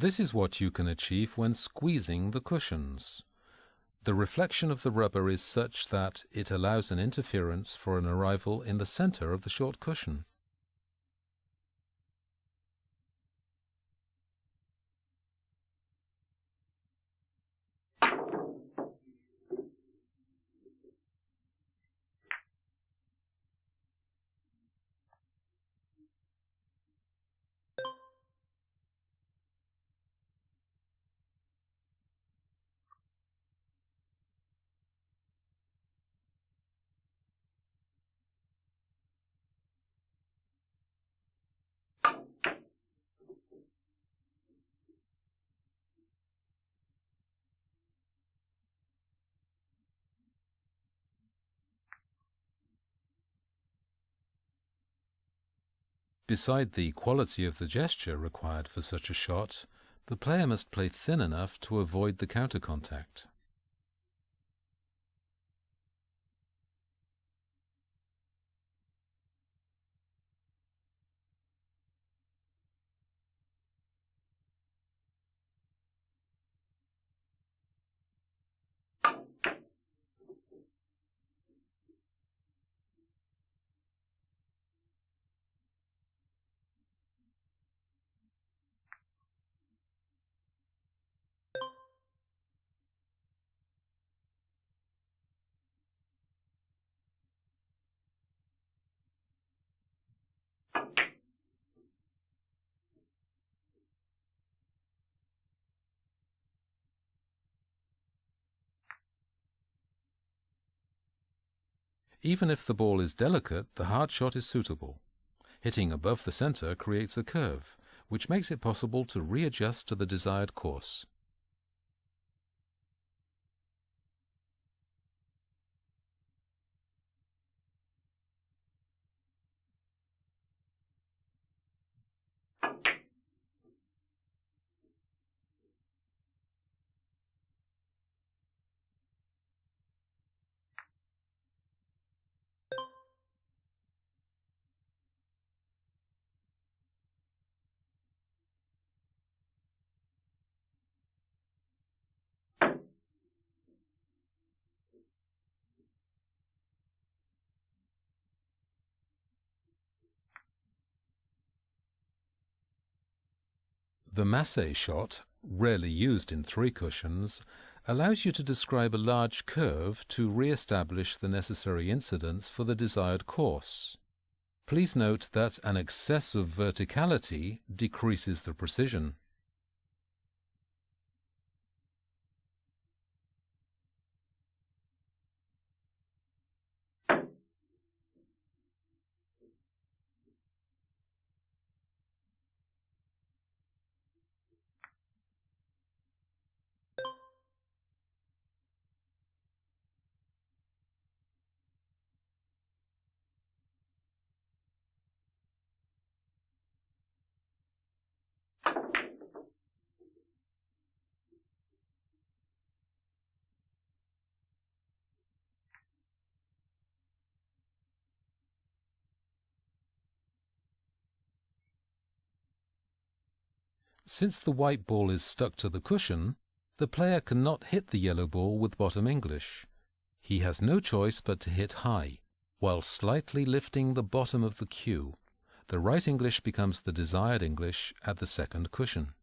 This is what you can achieve when squeezing the cushions. The reflection of the rubber is such that it allows an interference for an arrival in the center of the short cushion. Beside the quality of the gesture required for such a shot, the player must play thin enough to avoid the counter contact. Even if the ball is delicate, the hard shot is suitable. Hitting above the center creates a curve, which makes it possible to readjust to the desired course. The masse shot, rarely used in three cushions, allows you to describe a large curve to re-establish the necessary incidence for the desired course. Please note that an excess of verticality decreases the precision. Since the white ball is stuck to the cushion, the player cannot hit the yellow ball with bottom English. He has no choice but to hit high, while slightly lifting the bottom of the cue. The right English becomes the desired English at the second cushion.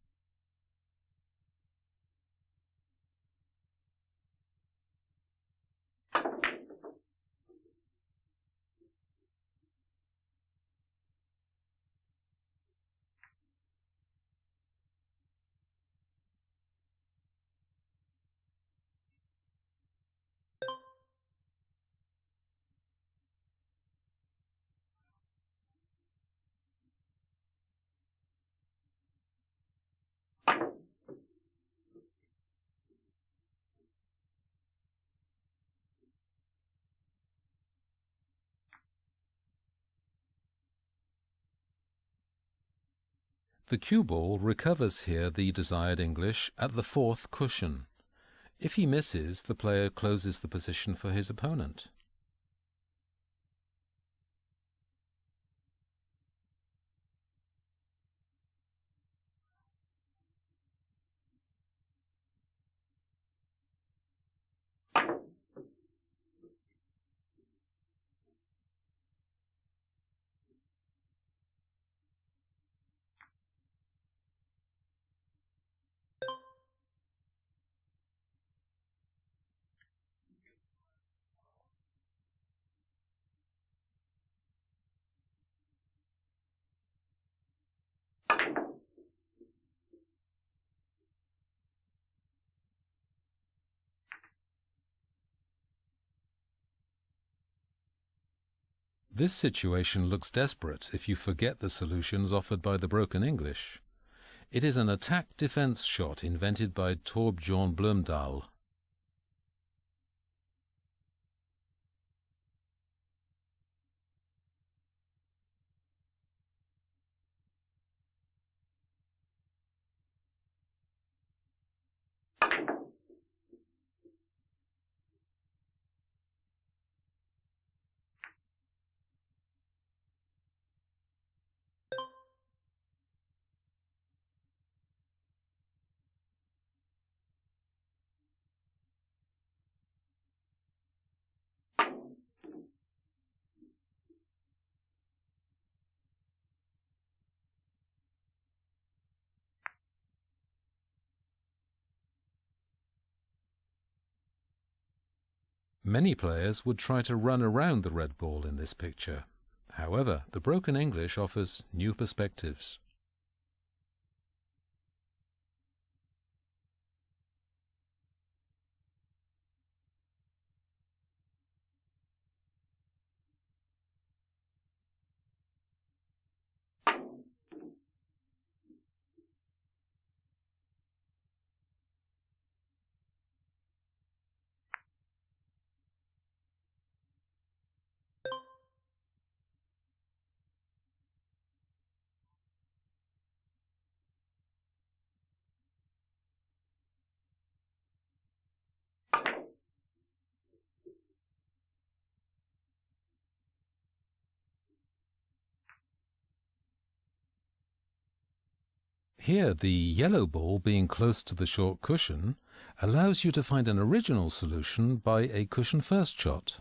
The cue ball recovers here the desired English at the fourth cushion. If he misses, the player closes the position for his opponent. This situation looks desperate if you forget the solutions offered by the broken English. It is an attack-defense shot invented by Torbjorn Blomdahl. Many players would try to run around the red ball in this picture. However, the broken English offers new perspectives. Here, the yellow ball being close to the short cushion allows you to find an original solution by a cushion first shot.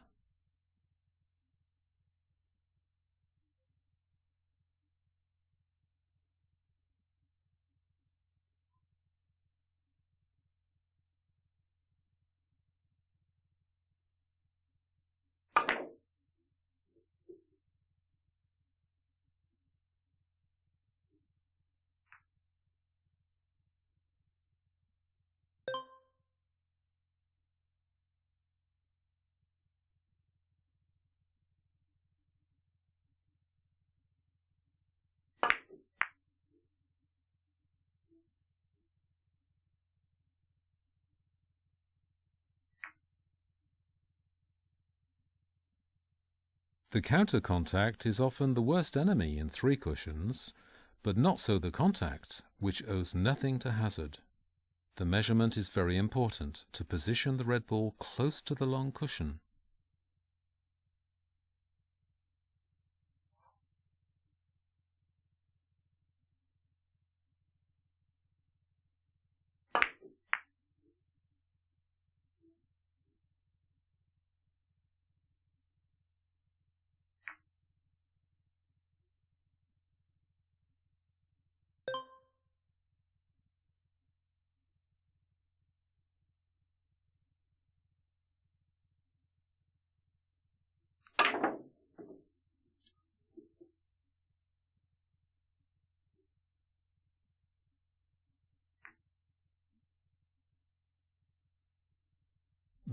The counter contact is often the worst enemy in three cushions, but not so the contact, which owes nothing to hazard. The measurement is very important to position the red ball close to the long cushion.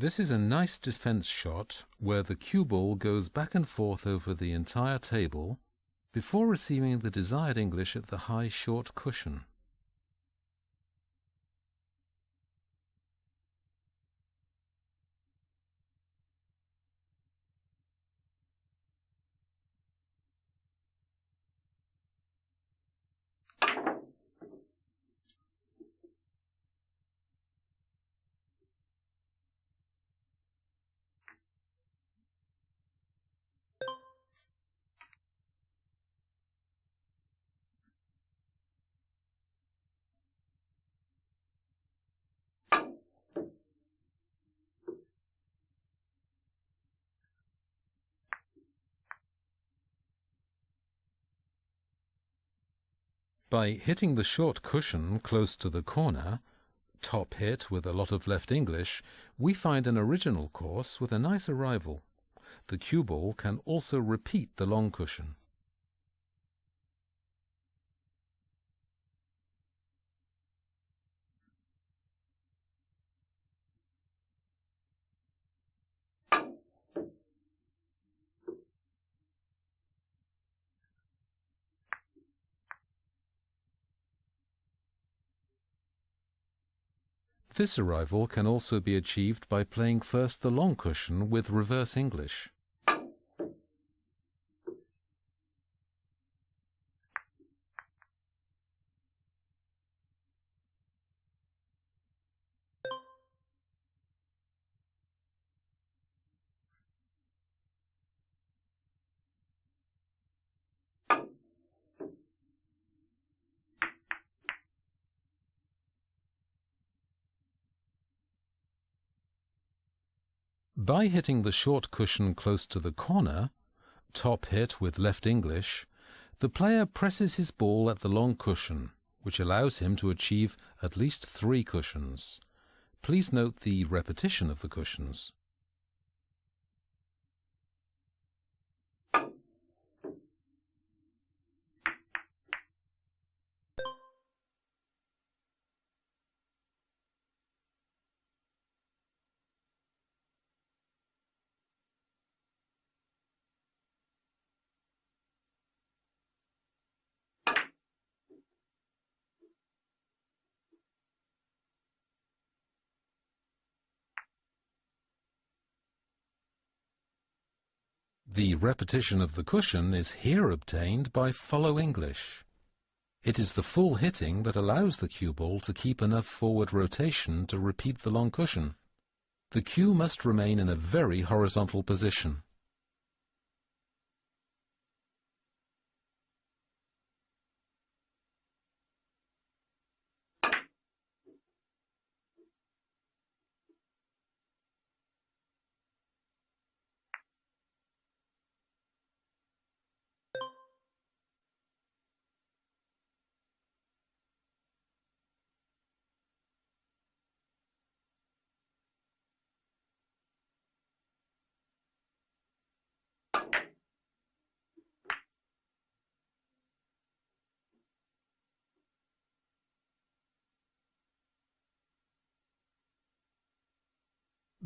This is a nice defense shot where the cue ball goes back and forth over the entire table before receiving the desired English at the high short cushion. By hitting the short cushion close to the corner, top hit with a lot of left English, we find an original course with a nice arrival. The cue ball can also repeat the long cushion. This arrival can also be achieved by playing first the long cushion with reverse English. By hitting the short cushion close to the corner, top hit with left English, the player presses his ball at the long cushion, which allows him to achieve at least three cushions. Please note the repetition of the cushions. The repetition of the cushion is here obtained by follow English. It is the full hitting that allows the cue ball to keep enough forward rotation to repeat the long cushion. The cue must remain in a very horizontal position.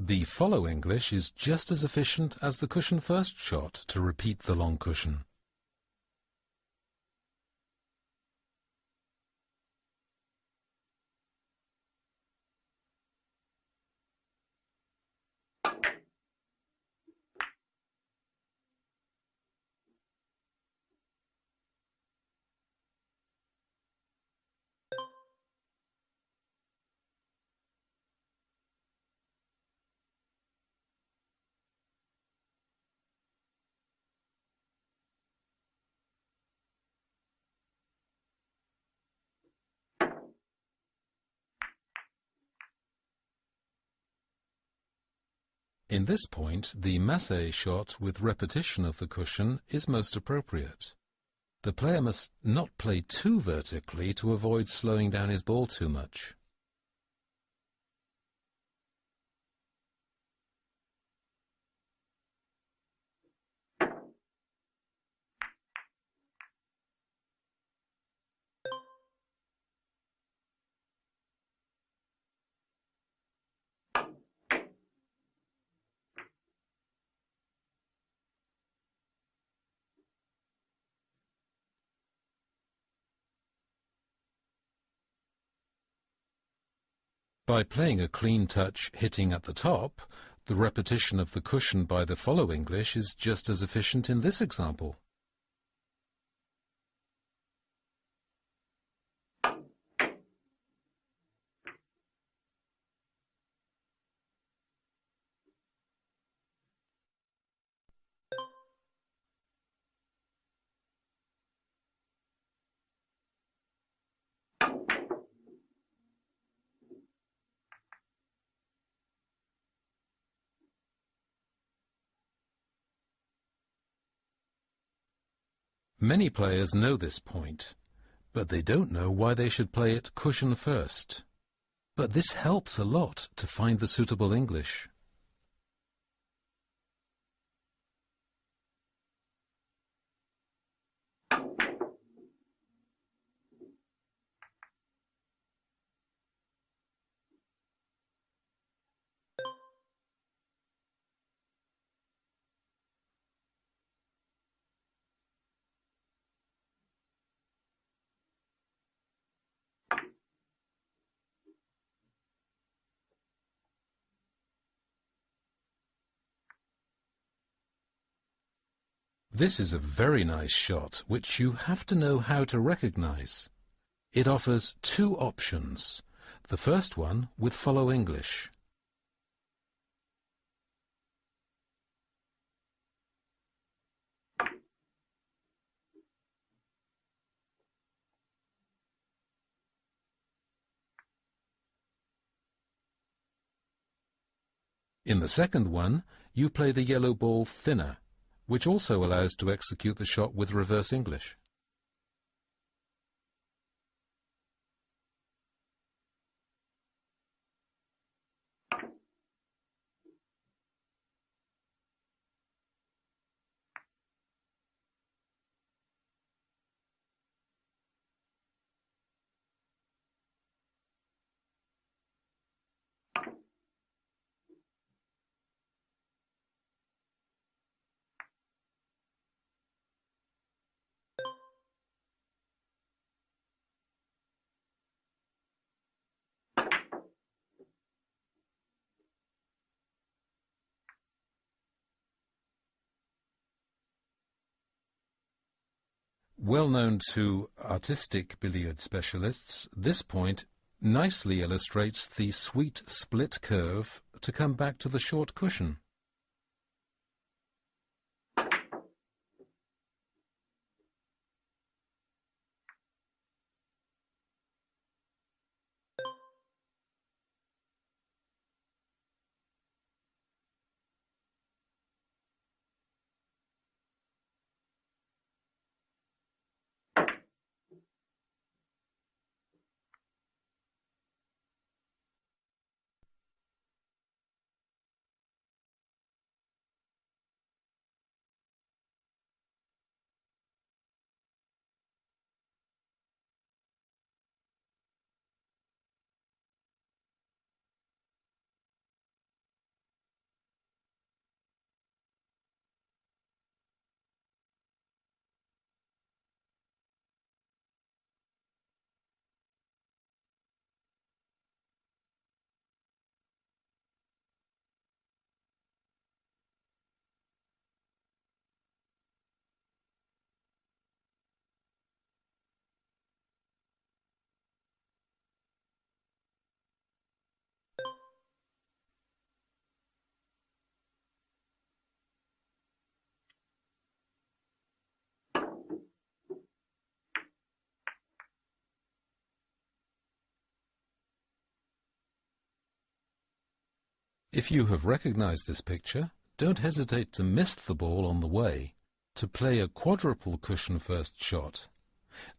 The follow English is just as efficient as the cushion first shot to repeat the long cushion. In this point, the masse shot with repetition of the cushion is most appropriate. The player must not play too vertically to avoid slowing down his ball too much. By playing a clean touch hitting at the top, the repetition of the cushion by the follow English is just as efficient in this example. Many players know this point, but they don't know why they should play it cushion first. But this helps a lot to find the suitable English. This is a very nice shot, which you have to know how to recognize. It offers two options. The first one with Follow English. In the second one, you play the yellow ball thinner, which also allows to execute the shot with reverse English. Well known to artistic billiard specialists, this point nicely illustrates the sweet split curve to come back to the short cushion. If you have recognized this picture, don't hesitate to miss the ball on the way to play a quadruple cushion first shot.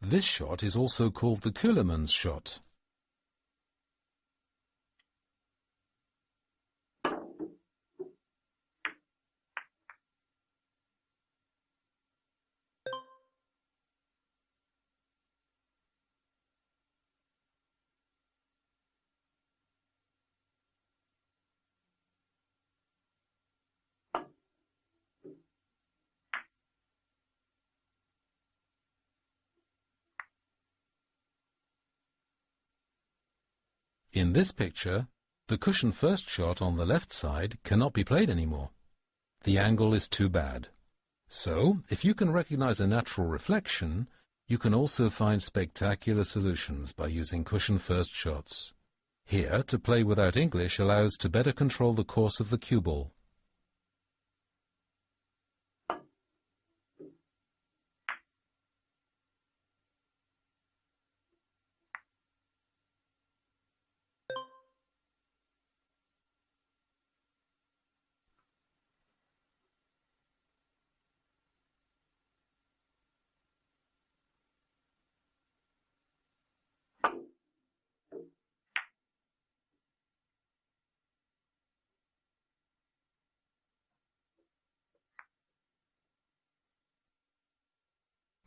This shot is also called the Ceulemans shot. In this picture, the cushion first shot on the left side cannot be played anymore. The angle is too bad. So, if you can recognize a natural reflection, you can also find spectacular solutions by using cushion first shots. Here, to play without English allows to better control the course of the cue ball.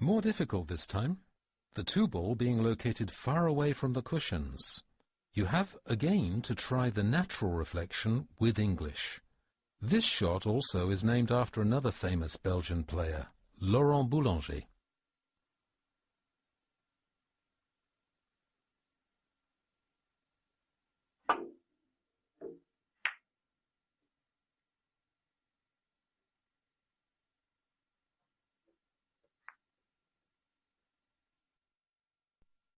More difficult this time, the two ball being located far away from the cushions. You have again to try the natural reflection with English. This shot also is named after another famous Belgian player, Laurent Boulanger.